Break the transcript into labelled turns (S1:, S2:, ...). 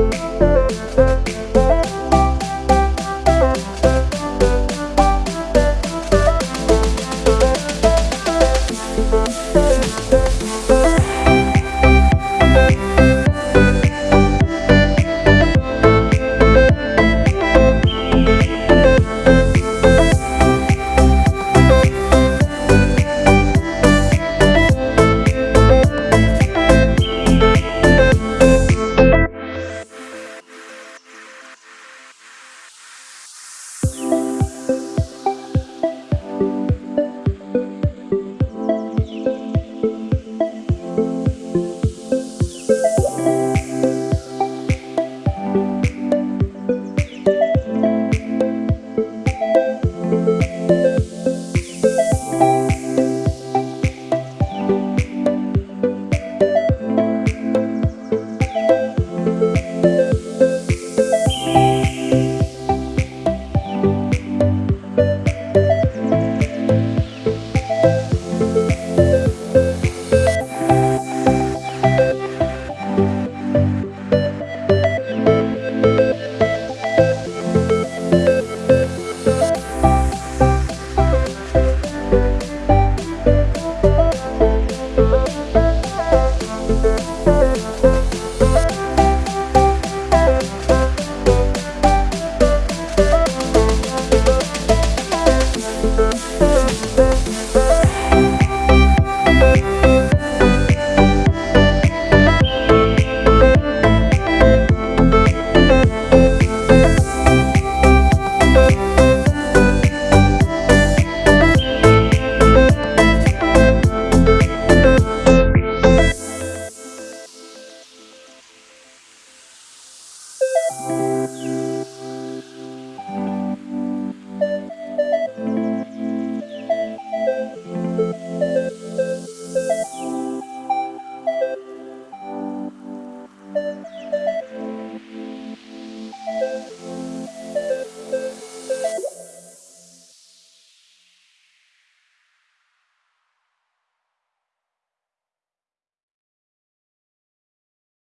S1: Thank thank you